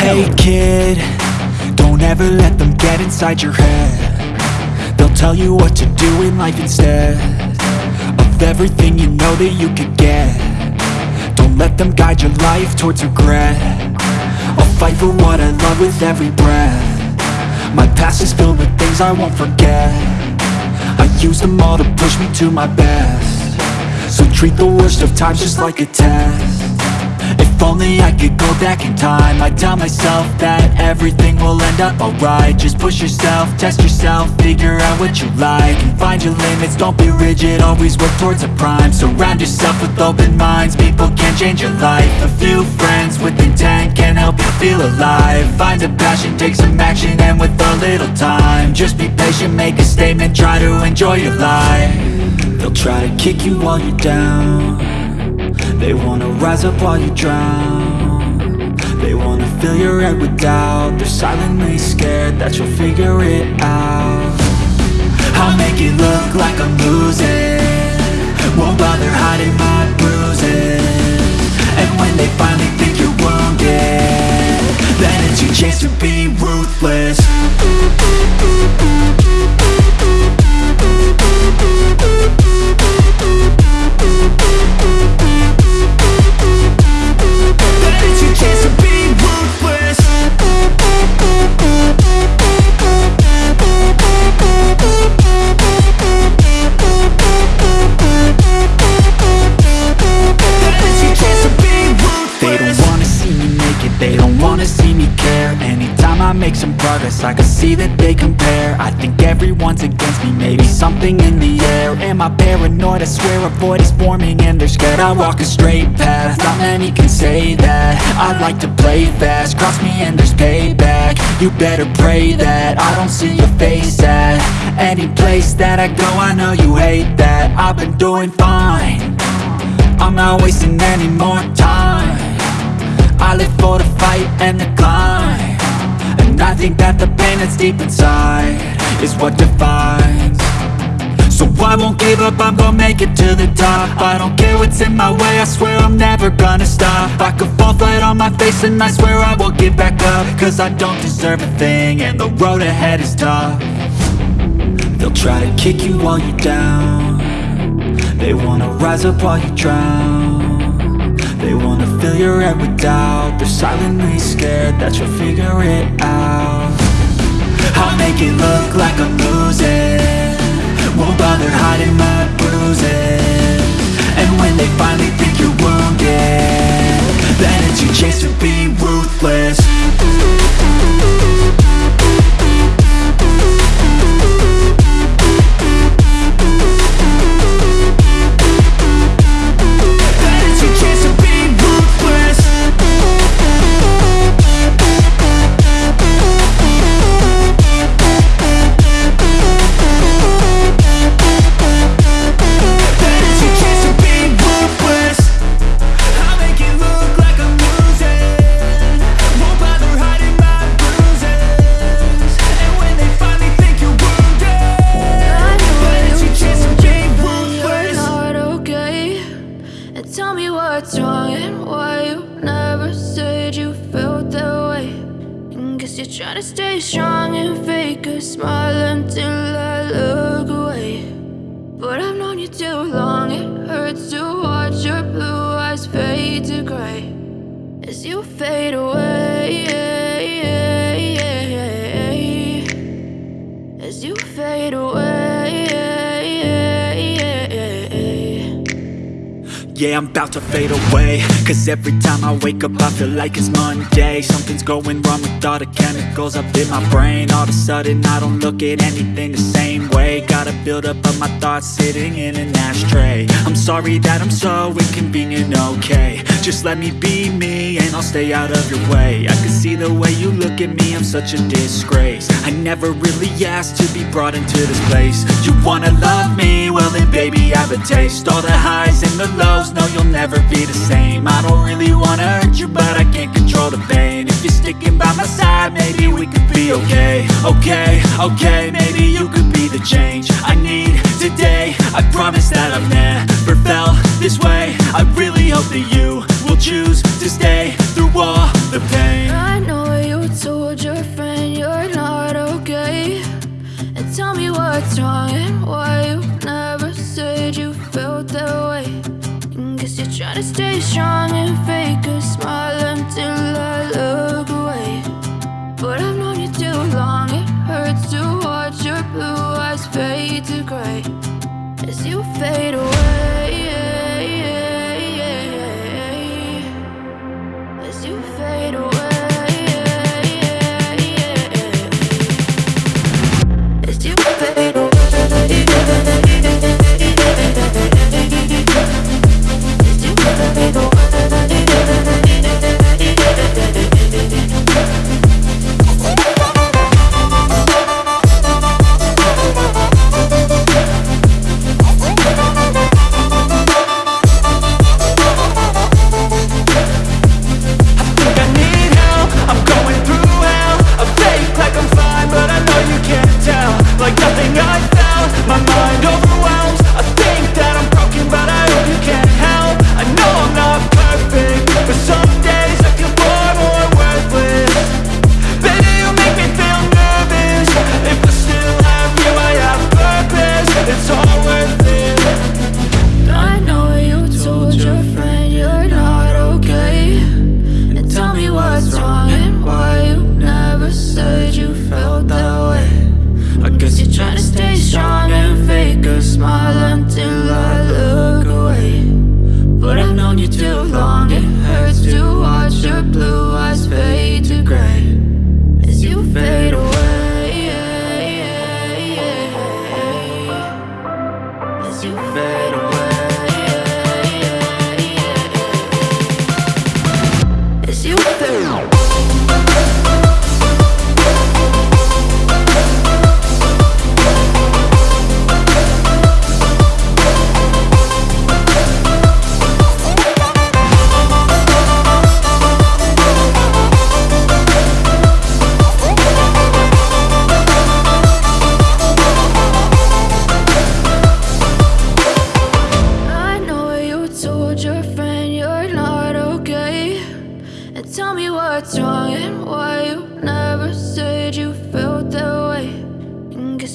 Hey kid, don't ever let them get inside your head. They'll tell you what to do in life instead Of everything you know that you could get. Don't let them guide your life towards regret. I'll fight for what I love with every breath. My past is filled with things I won't forget. I use them all to push me to my best. So treat the worst of times just like a test if only I could go back in time. I'd tell myself that everything will end up alright. Just push yourself, test yourself, figure out what you like And find your limits, don't be rigid, always work towards a prime. Surround yourself with open minds, people can change your life. A few friends with intent can help you feel alive. Find a passion, take some action, and with a little time Just be patient, make a statement, try to enjoy your life. They'll try to kick you while you're down they wanna rise up while you drown. They wanna fill your head with doubt. They're silently scared that you'll figure it out. I'll make it look like I'm losing. Won't bother hiding my bruises. And when they finally think you're wounded Then it's your chance to be ruthless see that they compare. I think everyone's against me, maybe something in the air. Am I paranoid? I swear a void is forming and they're scared. I walk a straight path, not many can say that. I like to play fast, cross me and there's payback. You better pray that I don't see your face at Any place that I go, I know you hate that. I've been doing fine. I'm not wasting any more time. I live for the fight and the climb I think that the pain that's deep inside Is what defines. So I won't give up, I'm gonna make it to the top. I don't care what's in my way, I swear I'm never gonna stop. I could fall flat on my face and I swear I will get back up. Cause I don't deserve a thing and the road ahead is tough. They'll try to kick you while you're down. They wanna rise up while you drown Wanna fill your head with doubt. They're silently scared that you'll figure it out. I'll make it look like I'm losing. Won't bother hiding my bruises. And when they finally think you're wounded Then it's your chance to be ruthless As you fade away As you fade away. Yeah, I'm about to fade away. Cause every time I wake up I feel like it's Monday. Something's going wrong with all the chemicals up in my brain. All of a sudden I don't look at anything the same way. Gotta build up of my thoughts sitting in an ashtray. I'm sorry that I'm so inconvenient, okay Just let me be me and I'll stay out of your way. I can see the way you look at me, I'm such a disgrace. I never really asked to be brought into this place. You wanna love me? Well then baby I have a taste. All the highs and the lows, no you'll never be the same. I don't really wanna hurt you but I can't control the pain. If you're sticking by my side, maybe we could be okay. Okay, okay, maybe you could be the change I need today. I promise that I've never felt this way. I really hope that you choose to stay through all the pain. I know you told your friend you're not okay. And tell me what's wrong and why you never said you felt that way. And guess you're trying to stay strong and fake a smile until I look away. But I've known you too long, it hurts to watch your blue eyes fade to gray. As you fade away.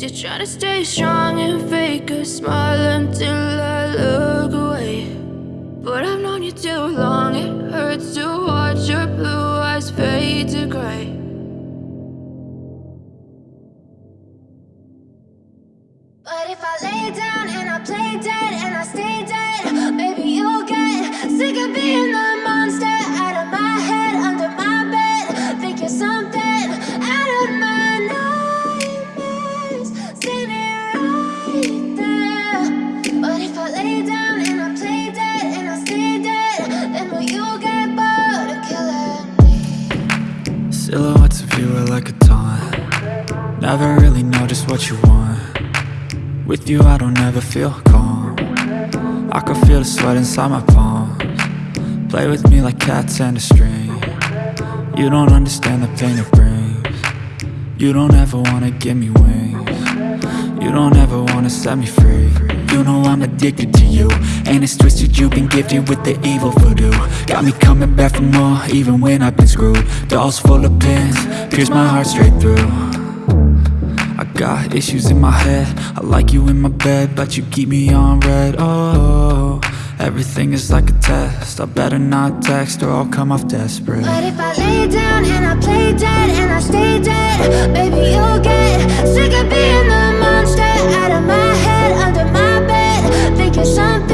You're trying to stay strong and fake a smile until I look away. But I've known you too long, it hurts to watch your blue eyes fade to gray you I don't ever feel calm. I can feel the sweat inside my palms. Play with me like cats and a string. You don't understand the pain it brings. You don't ever wanna give me wings. You don't ever wanna set me free. You know I'm addicted to you And it's twisted. You've been gifted with the evil voodoo. Got me coming back for more even when I've been screwed. Dolls full of pins, pierce my heart straight through got issues in my head. I like you in my bed, but you keep me on red. Oh, everything is like a test. I better not text or I'll come off desperate. But if I lay down and I play dead and I stay dead, maybe you'll get sick of being the monster out of my head, under my bed. Think you're something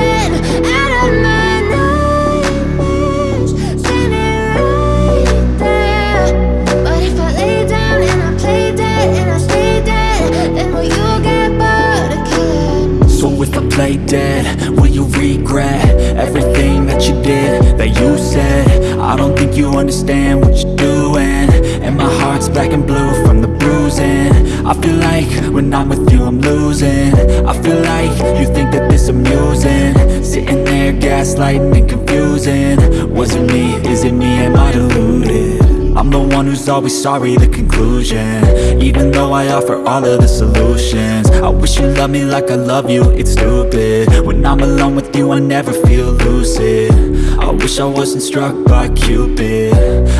you understand what you're doing. And my heart's black and blue from the bruising. I feel like when I'm with you I'm losing. I feel like you think that this amusing. Sitting there gaslighting and confusing. Was it me? Is it me? Am I deluded? I'm the one who's always sorry, the conclusion. Even though I offer all of the solutions. I wish you loved me like I love you, it's stupid. When I'm alone with you, I never feel lucid I wish I wasn't struck by Cupid.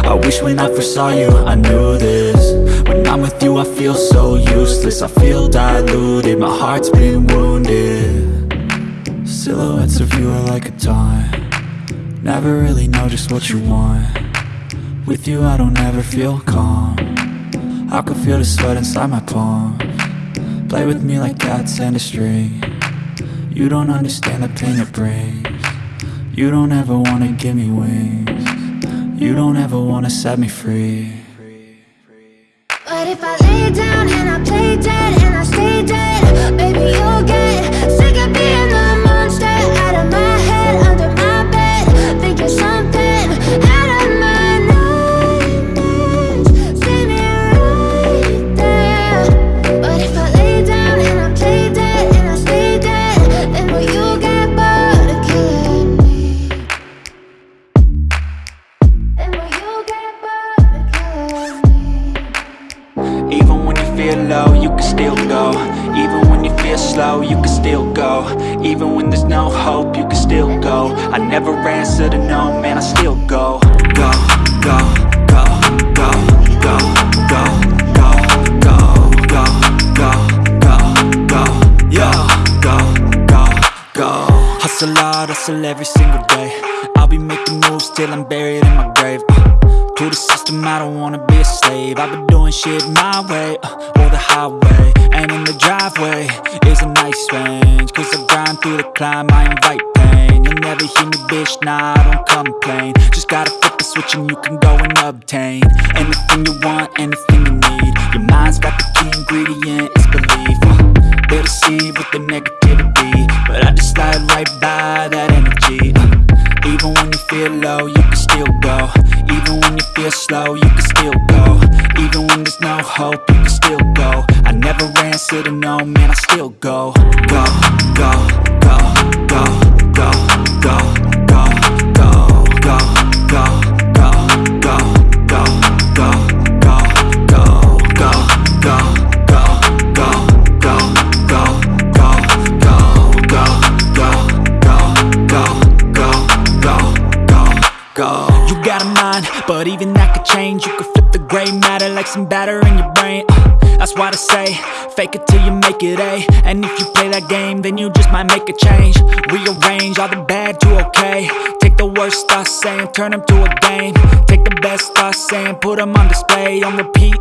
I wish when I first saw you, I knew this. When I'm with you, I feel so useless. I feel diluted, my heart's been wounded. Silhouettes of you are like a taunt. Never really know just what you want. With you I don't ever feel calm. I can feel the sweat inside my palm. Play with me like cats and a string. You don't understand the pain it brings You don't ever wanna give me wings. You don't ever wanna set me free. But if I lay down and I play dead and I stay dead Baby, you'll get never answer to no, man, I still go Go, go, go, go, go, go, go, go, go, go, go, go, yo, go, go, go Hustle hard, hustle every single day I'll be making moves till I'm buried in my grave uh. To the system, I don't wanna be a slave. I've been doing shit my way, uh, or the highway. And in the driveway is a nice range Cause I grind through the climb, I invite pain. You'll never hear me, bitch, nah, I don't complain. Just gotta flip the switch and you can go and obtain Anything you want, anything you need. Your mind's got the key ingredient, it's belief. Uh, They'll deceive with the negativity But I just slide right by that energy. Uh, even when you feel low, you can still go slow, you can still go. Even when there's no hope, you can still go. I never answer to no, man, I still go, go, go, go, go, go, go, go, go, go, but even that could change. You could flip the gray matter like some batter in your brain. Uh, that's why I say, fake it till you make it A. And if you play that game, then you just might make a change. Rearrange all the bad to okay. Take the worst thoughts saying, turn them to a game. Take the best thoughts saying, put them on display, on repeat.